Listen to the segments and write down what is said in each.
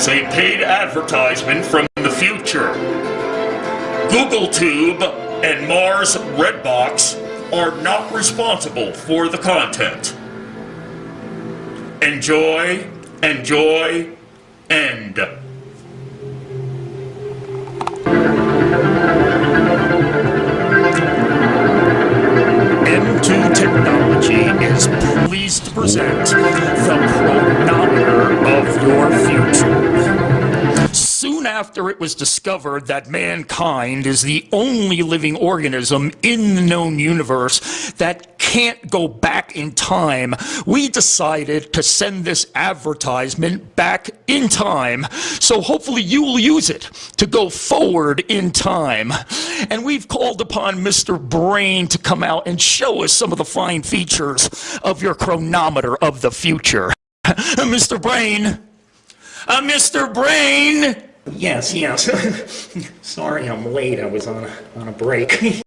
is a paid advertisement from the future. Google Tube and Mars Redbox are not responsible for the content. Enjoy, enjoy, end. M2 Technology is pleased to present the chronometer of your future. After it was discovered that mankind is the only living organism in the known universe that can't go back in time, we decided to send this advertisement back in time. So hopefully you will use it to go forward in time. And we've called upon Mr. Brain to come out and show us some of the fine features of your chronometer of the future. Mr. Brain, uh, Mr. Brain! Yes, yes. Sorry I'm late. I was on a, on a break.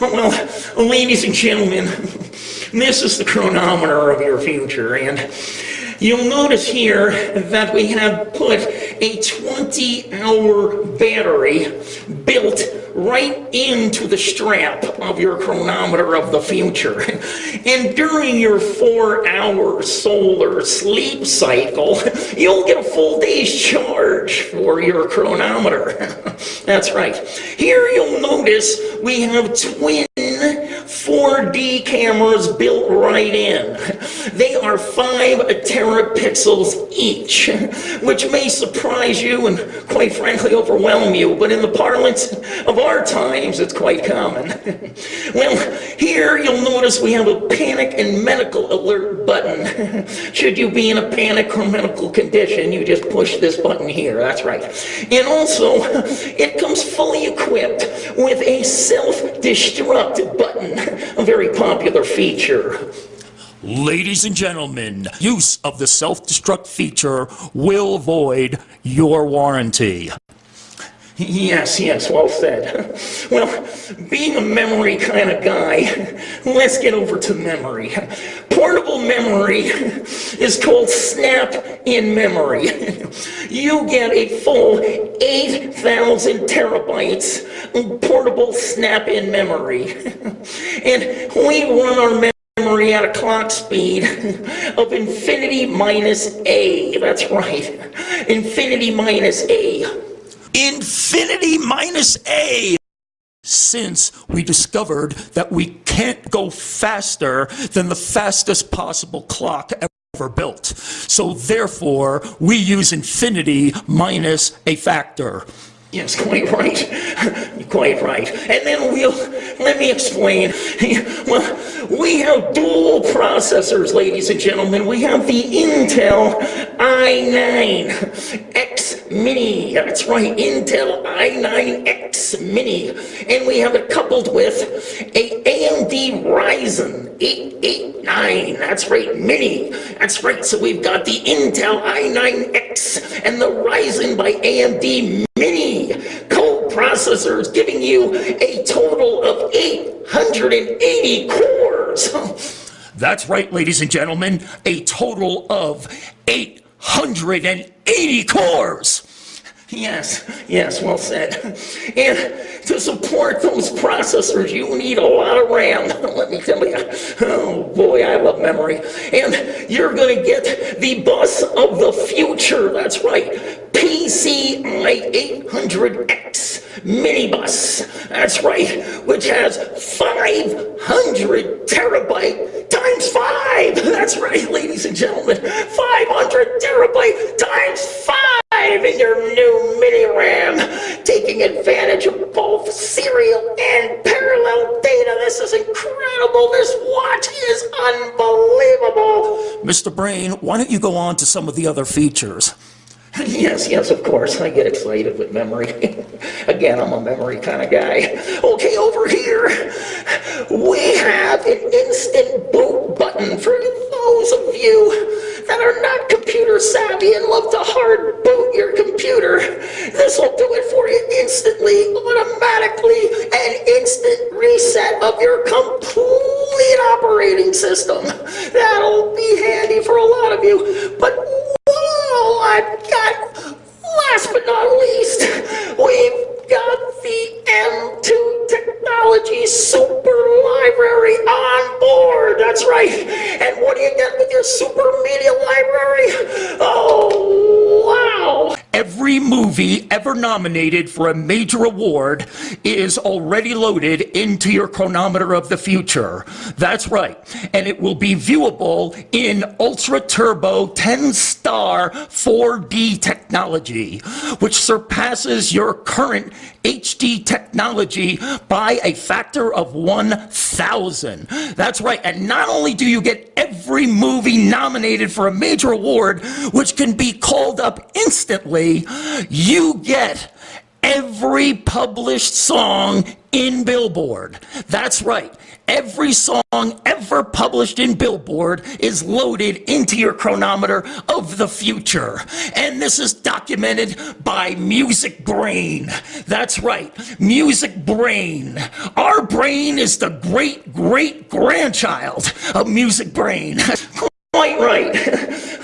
well, ladies and gentlemen, this is the chronometer of your future, and you'll notice here that we have put a 20-hour battery built right into the strap of your chronometer of the future. And during your four-hour solar sleep cycle, you'll get a full day's charge for your chronometer. That's right. Here you'll notice we have twin 4D cameras built right in. They are 5 terapixels each, which may surprise you and quite frankly overwhelm you, but in the parlance of our times, it's quite common. well, here you'll notice we have a panic and medical alert button. Should you be in a panic or medical condition, you just push this button here, that's right. And also, it comes fully equipped with a self-destruct button a very popular feature. Ladies and gentlemen, use of the self-destruct feature will void your warranty. Yes, yes, well said. Well, being a memory kind of guy, let's get over to memory. Portable memory is called Snap in Memory. You get a full 8,000 terabytes of portable Snap in Memory. And we run our memory at a clock speed of infinity minus A. That's right, infinity minus A infinity minus a since we discovered that we can't go faster than the fastest possible clock ever built. So therefore, we use infinity minus a factor. Yes, quite right. Quite right. And then we'll, let me explain. Well, we have dual processors, ladies and gentlemen. We have the Intel i9 X Mini. That's right, Intel i9X Mini. And we have it coupled with a AMD Ryzen 889. That's right, Mini. That's right, so we've got the Intel i9X and the Ryzen by AMD Mini co-processors giving you a total of 880 cores. That's right, ladies and gentlemen, a total of 880 cores. Yes, yes, well said. And to support those processors, you need a lot of RAM. Let me tell you. Oh boy, I love memory. And you're going to get the bus of the future. That's right. PCI 800X minibus. That's right, which has 500 terabyte times 5. That's right, ladies and gentlemen. 500 terabyte times 5 in your new mini RAM, taking advantage of both serial and parallel data. This is incredible. This watch is unbelievable. Mr. Brain, why don't you go on to some of the other features? Yes, yes, of course. I get excited with memory. Again, I'm a memory kind of guy. Okay, over here, we have an instant boot button for those of you that are not computer savvy and love to hard boot your computer. This will do it for you instantly, automatically, an instant reset of your complete operating system. That'll be handy for a lot of you, but movie ever nominated for a major award is already loaded into your chronometer of the future. That's right. And it will be viewable in ultra turbo 10 star 4D technology, which surpasses your current HD technology by a factor of 1,000. That's right. And not only do you get every movie nominated for a major award, which can be called up instantly, you get every published song in Billboard. That's right. Every song ever published in Billboard is loaded into your chronometer of the future. And this is documented by Music Brain. That's right, Music Brain. Our brain is the great great grandchild of Music Brain.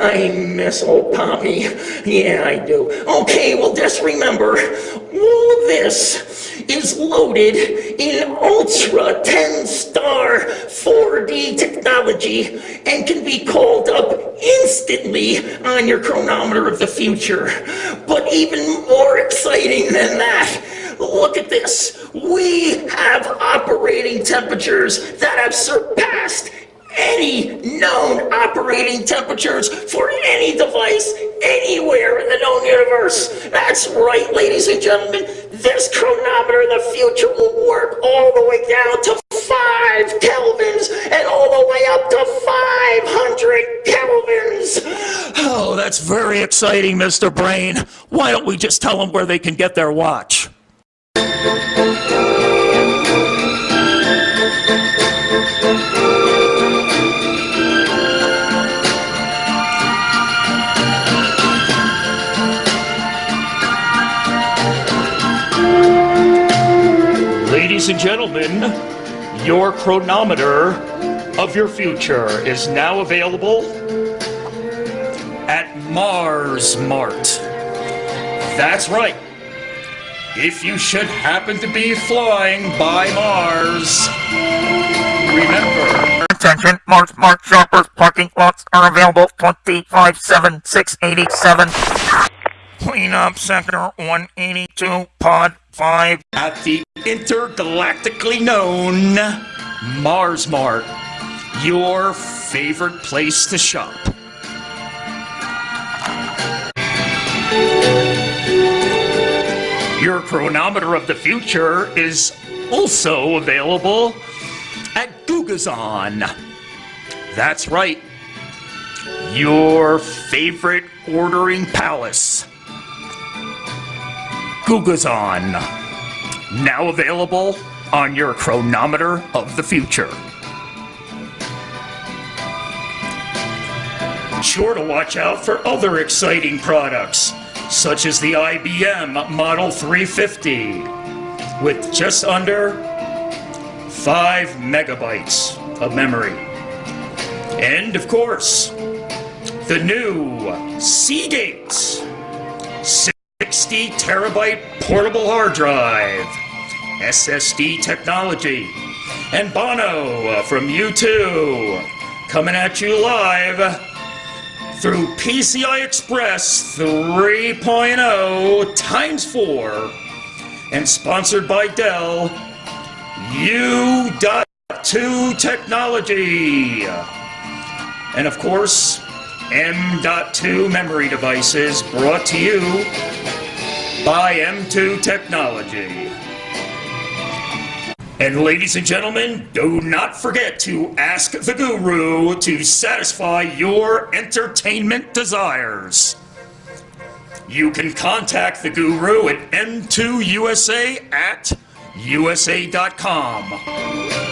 I miss old Poppy. Yeah, I do. Okay, well, just remember, all of this is loaded in Ultra 10 star 4D technology and can be called up instantly on your chronometer of the future. But even more exciting than that, look at this. We have operating temperatures that have surpassed any known operating temperatures for any device anywhere in the known universe. That's right, ladies and gentlemen. This chronometer in the future will work all the way down to 5 kelvins and all the way up to 500 kelvins. Oh, that's very exciting, Mr. Brain. Why don't we just tell them where they can get their watch? Gentlemen, your chronometer of your future is now available at Mars Mart. That's right. If you should happen to be flying by Mars, remember. Attention, Mars Mart shoppers, parking lots are available 25 7 687. Clean up sector 182, pod 5. at the intergalactically known Mars Mart, your favorite place to shop. Your chronometer of the future is also available at Gugazon. That's right, your favorite ordering palace. Gugazon. Now available on your chronometer of the future. Sure to watch out for other exciting products, such as the IBM Model 350, with just under 5 megabytes of memory. And of course, the new Seagate 60 terabyte portable hard drive, SSD technology, and Bono uh, from U2 coming at you live through PCI Express 3.0 times 4 and sponsored by Dell U.2 technology. And of course, M.2 memory devices brought to you by M2 Technology. And ladies and gentlemen, do not forget to ask the guru to satisfy your entertainment desires. You can contact the guru at M2USA at USA.com.